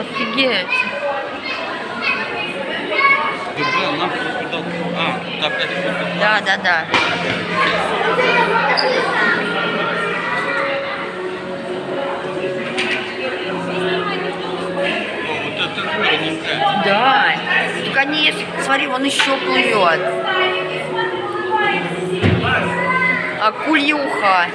Офигеть. А. Да, да, да. Да. Так они есть. Смотри, он еще плывет. Акульюха.